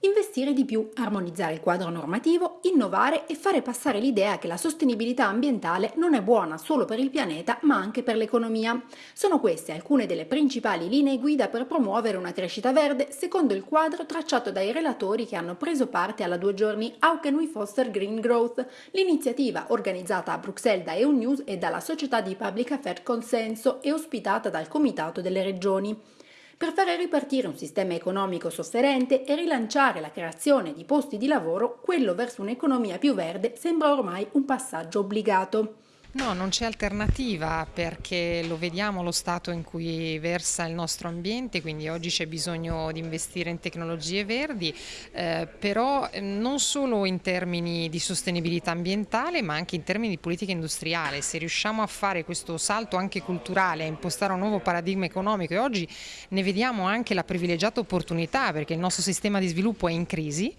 investire di più, armonizzare il quadro normativo, innovare e fare passare l'idea che la sostenibilità ambientale non è buona solo per il pianeta ma anche per l'economia. Sono queste alcune delle principali linee guida per promuovere una crescita verde secondo il quadro tracciato dai relatori che hanno preso parte alla due giorni How Can We Foster Green Growth, l'iniziativa organizzata a Bruxelles da EU News e dalla società di Public Affairs Consenso e ospitata dal Comitato delle Regioni per fare ripartire un sistema economico sofferente e rilanciare la creazione di posti di lavoro, quello verso un'economia più verde sembra ormai un passaggio obbligato. No, non c'è alternativa perché lo vediamo lo stato in cui versa il nostro ambiente, quindi oggi c'è bisogno di investire in tecnologie verdi, eh, però eh, non solo in termini di sostenibilità ambientale ma anche in termini di politica industriale. Se riusciamo a fare questo salto anche culturale, a impostare un nuovo paradigma economico e oggi ne vediamo anche la privilegiata opportunità perché il nostro sistema di sviluppo è in crisi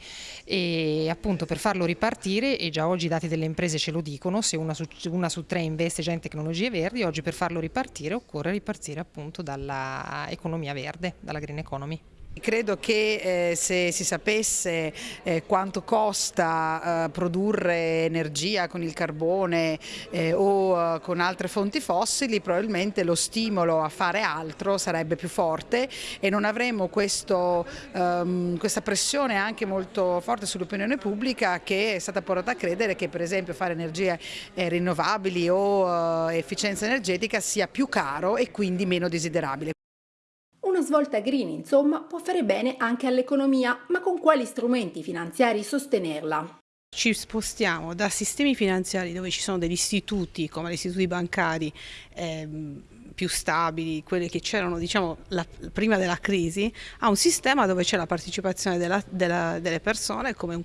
e appunto per farlo ripartire, e già oggi i dati delle imprese ce lo dicono, se una una su tre investe già in tecnologie verdi, oggi per farlo ripartire occorre ripartire appunto dall'economia verde, dalla green economy. Credo che eh, se si sapesse eh, quanto costa eh, produrre energia con il carbone eh, o eh, con altre fonti fossili, probabilmente lo stimolo a fare altro sarebbe più forte e non avremo questo, ehm, questa pressione anche molto forte sull'opinione pubblica che è stata portata a credere che per esempio fare energie eh, rinnovabili o efficienza energetica sia più caro e quindi meno desiderabile. Una svolta green, insomma, può fare bene anche all'economia, ma con quali strumenti finanziari sostenerla? Ci spostiamo da sistemi finanziari dove ci sono degli istituti come gli istituti bancari ehm, più stabili, quelli che c'erano diciamo, prima della crisi, a un sistema dove c'è la partecipazione della, della, delle persone come un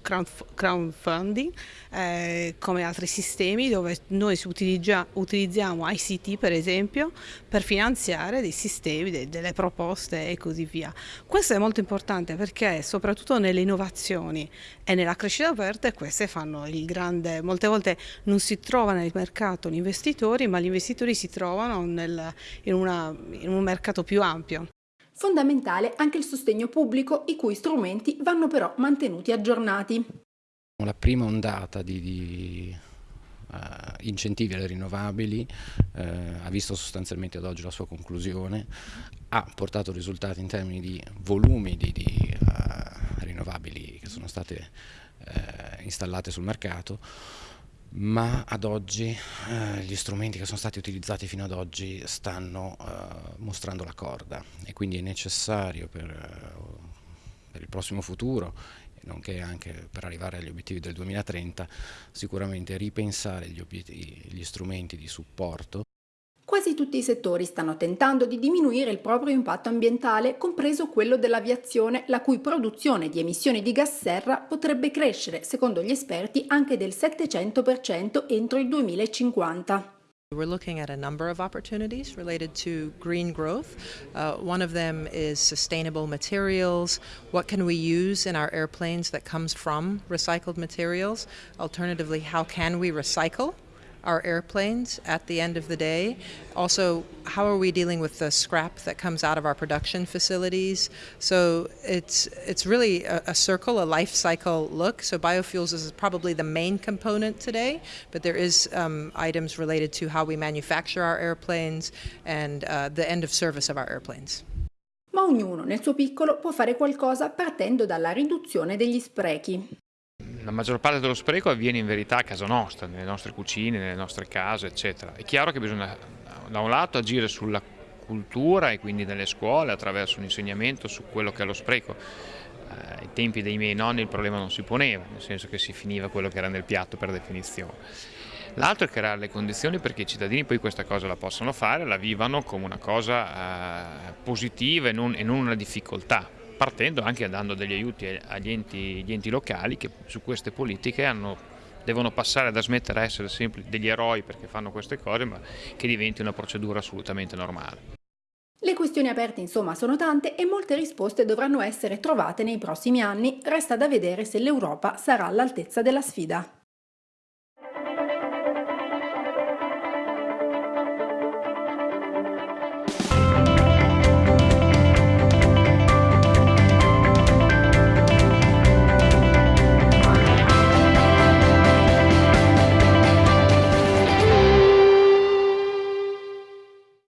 crowdfunding, eh, come altri sistemi dove noi utilizziamo ICT per esempio per finanziare dei sistemi, de, delle proposte e così via. Questo è molto importante perché soprattutto nelle innovazioni e nella crescita verde queste fanno il grande, molte volte non si trova nel mercato gli investitori ma gli investitori si trovano nel, in, una, in un mercato più ampio. Fondamentale anche il sostegno pubblico, i cui strumenti vanno però mantenuti aggiornati. La prima ondata di, di uh, incentivi alle rinnovabili uh, ha visto sostanzialmente ad oggi la sua conclusione, ha portato risultati in termini di volumi di, di uh, rinnovabili che sono state installate sul mercato, ma ad oggi eh, gli strumenti che sono stati utilizzati fino ad oggi stanno eh, mostrando la corda e quindi è necessario per, eh, per il prossimo futuro nonché anche per arrivare agli obiettivi del 2030 sicuramente ripensare gli, gli strumenti di supporto Quasi tutti i settori stanno tentando di diminuire il proprio impatto ambientale, compreso quello dell'aviazione, la cui produzione di emissioni di gas serra potrebbe crescere, secondo gli esperti, anche del 700% entro il 2050. We're looking at a number of opportunities related to green growth. Uh, one of them is sustainable materials. What can we use in our airplanes that comes from recycled materials? Alternatively, how can we recycle our airplanes at the end of the day. Also, how are we dealing with the scrap that comes out of our production facilities? So it's it's really a, a circle, a life cycle look. So biofuels is probably the main component today, but there is um, items related to how we manufacture our airplanes and uh, the end of service of our airplanes. Ma ognuno nel suo piccolo può fare qualcosa partendo dalla riduzione degli sprechi. La maggior parte dello spreco avviene in verità a casa nostra, nelle nostre cucine, nelle nostre case, eccetera. È chiaro che bisogna da un lato agire sulla cultura e quindi nelle scuole attraverso un insegnamento su quello che è lo spreco. Eh, ai tempi dei miei nonni il problema non si poneva, nel senso che si finiva quello che era nel piatto per definizione. L'altro è creare le condizioni perché i cittadini poi questa cosa la possano fare, la vivano come una cosa eh, positiva e non, e non una difficoltà partendo anche dando degli aiuti agli enti, agli enti locali che su queste politiche hanno, devono passare da smettere a essere sempre degli eroi perché fanno queste cose, ma che diventi una procedura assolutamente normale. Le questioni aperte insomma sono tante e molte risposte dovranno essere trovate nei prossimi anni, resta da vedere se l'Europa sarà all'altezza della sfida.